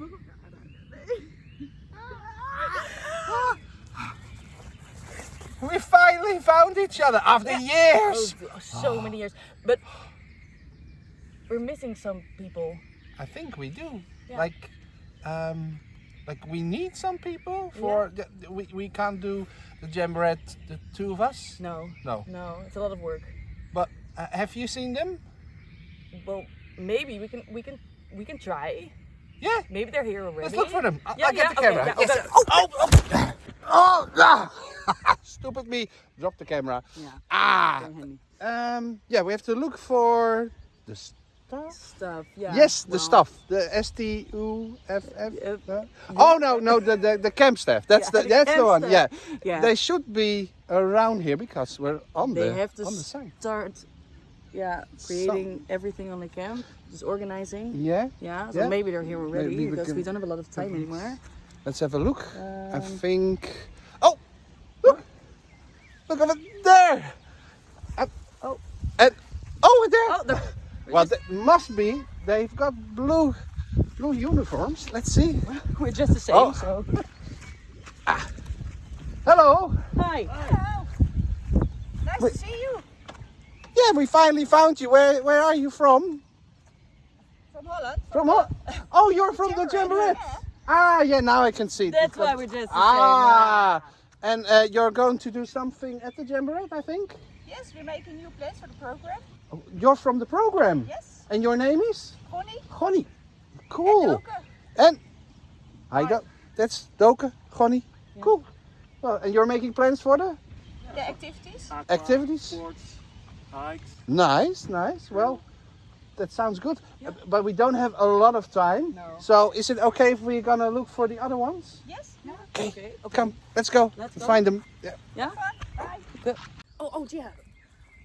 we finally found each other after yeah. years. Oh, so many years. But we're missing some people. I think we do. Yeah. Like, um, like we need some people for yeah. the, we, we can't do the jamborette the two of us no no no it's a lot of work but uh, have you seen them well maybe we can we can we can try yeah. Maybe they're here already. Let's look for them. I- Yeah, I'll get yeah, the okay, camera. yeah, Yes. okay. Oh, oh, oh, ah. Stupid me. Drop the camera. Yeah. Ah. Um. Yeah, we have to look for the stuff. Stuff. Yeah. yes, the well, stuff. The S T U F F. Uh, uh, Oh no, no, the, the the camp staff. That's Yeah, the the that's the camp one. staff. Yeah. Yeah. They should be around here because we're on They the have to on the side. start. Yeah, creating everything on the camp, just organizing. Yeah. Yeah, so Yeah. maybe they're here already Maybe because we can- don't have a lot of time anymore. Let's have a look. I Um, think. Oh, look! Look over there. Uh, Oh. And over there. Oh, the, well, that must be. They've got blue, blue uniforms. Let's see. we're just the same. Oh. So. Ah. Hello. Hi. Hello! Nice Wait. to see you Yeah, we finally found you. Where Where are you from? from Holland. From what? Oh, you're from the Jamboree, Jamboree. Ah, yeah. Now I can see. That's Because- why we're just Ah, and uh, you're going to do something at the Jamboree, I think. Yes, we're making new plans for the program. Oh, You're from the program. Yes, And your name is? Connie Gonnie. and Cool. Elke. And I Hi. got that's Doke, Gonnie. Cool. Well, and you're making plans for the The activities. activities? Sports, hikes. Nice, nice. Well, that sounds good. Uh, But we don't have a lot of time. No. So is it okay if we're gonna look for the other ones? Yes. Okay. Okay. okay. Come, let's go. Let's go. Find them. Yeah. Yeah. Bye. Oh, oh, yeah.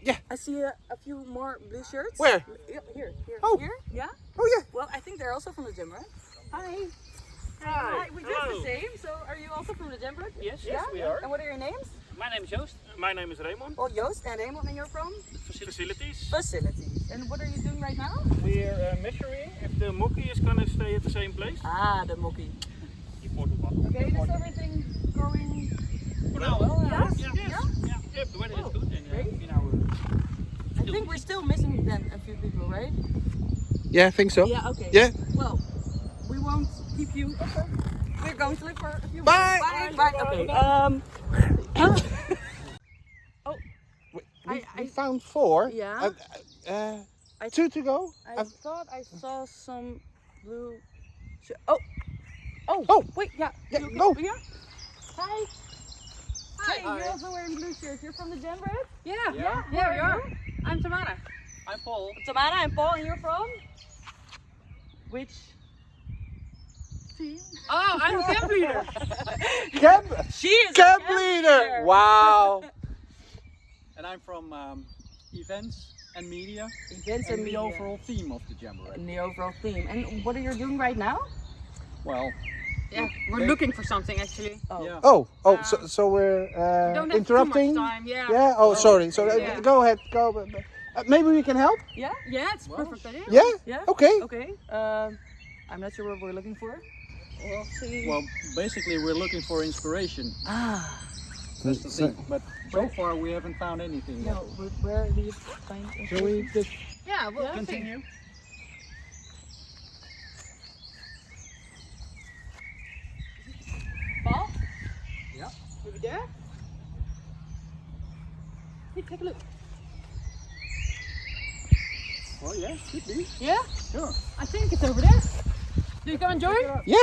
Yeah. I see a, a few more blue shirts. Where? Yeah, here, here, Oh. here. Yeah. Oh yeah. Well, I think they're also from the gym, right? Hi. Hi. We dress the same. So, are you also from the gym, right? Yes, Yeah. yes, we are. And what are your names? My name is Joost. My name is Raymond. Oh, Joost and Raymond, and you're from Facilities. facilities. And what are you doing right now? We're uh, measuring if the monkey is gonna stay at the same place. Ah, the monkey. Die portable. Okay, is everything going? For now, well, yeah, yes, yeah, yeah. yes, yeah, yeah. The weather Oh, is good and great. uh, in our. I think we're still missing then a few people, right? Yeah, I think so. Yeah. Okay. Yeah. Well, we won't keep you. We're going to look for a few. Bye. Bye. Bye. Okay. Um. We, I- we, we I- found four. Yeah. Uh, uh, I- two to go. I I've- thought I saw some blue. Sh- oh. Oh. Oh. Wait. Yeah. Yeah, You okay? go. Yeah. Hi. Hi. Hi. You're also wearing blue shirts. You're from the gym, right? Yeah, Yeah. yeah, we are. I'm Tamara. I'm Paul. Tamara and Paul, and you're from? Which team? Oh, I'm the camp leader. camp, She is camp a leader. Wow. And I'm from um, events and media Events and and the overall theme of the Jamboree. And the overall theme. And what are you doing right now? Well, Yeah, we're looking for something actually. Oh. yeah. Oh, oh, so, so we're uh, Don't interrupting. too much time. Yeah. Yeah. Oh, sorry. So uh, go ahead. Go. but- but- Uh, maybe we can help. Yeah? Yeah, it's Well, perfect idea. Yeah. Yeah? Okay. Okay. Um, I'm not sure what we're looking for. We'll see. Well, basically, we're looking for inspiration. ah. That's the thing. But so far, we haven't found anything yet. No, where, where do you find Shall we just? Yeah, we'll Yeah. continue. Paul? Yeah. Over there? Hey, take a look. Well, yeah, could be. Yeah, Sure. I think it's over there. Do you come and join? Yeah.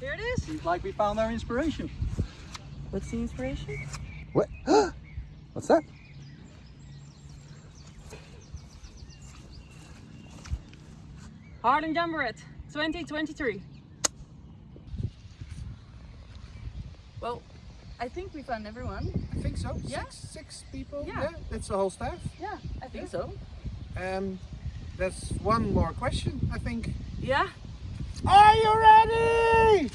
Here it is. Seems like we found our inspiration. What's the inspiration? What? What's that? Harlem Jamboree 2023. Well, I think we found everyone. I think so. Yeah. Six, six people. Yeah. That's the whole staff. Yeah, I think so. Um, there's one more question. I think. Yeah? Are you ready?